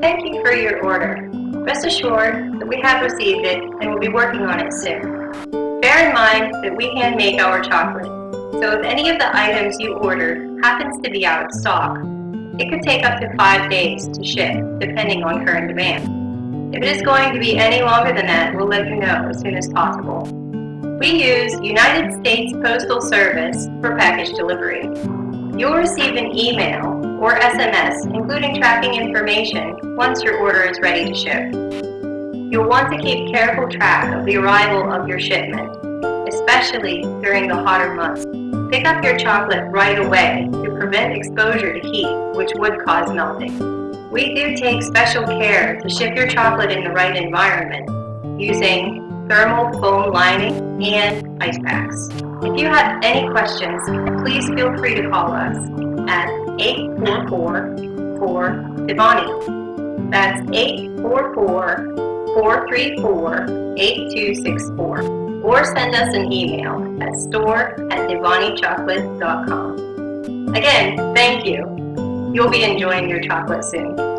Thank you for your order. Rest assured that we have received it and will be working on it soon. Bear in mind that we hand make our chocolate, so if any of the items you ordered happens to be out of stock, it could take up to five days to ship, depending on current demand. If it is going to be any longer than that, we'll let you know as soon as possible. We use United States Postal Service for package delivery. You'll receive an email or SMS including tracking information once your order is ready to ship. You'll want to keep careful track of the arrival of your shipment, especially during the hotter months. Pick up your chocolate right away to prevent exposure to heat, which would cause melting. We do take special care to ship your chocolate in the right environment, using thermal foam lining and ice packs. If you have any questions, please feel free to call us at 844-4-DEVANI. That's 844-434-8264 or send us an email at store at devanichocolate.com. Again, thank you. You'll be enjoying your chocolate soon.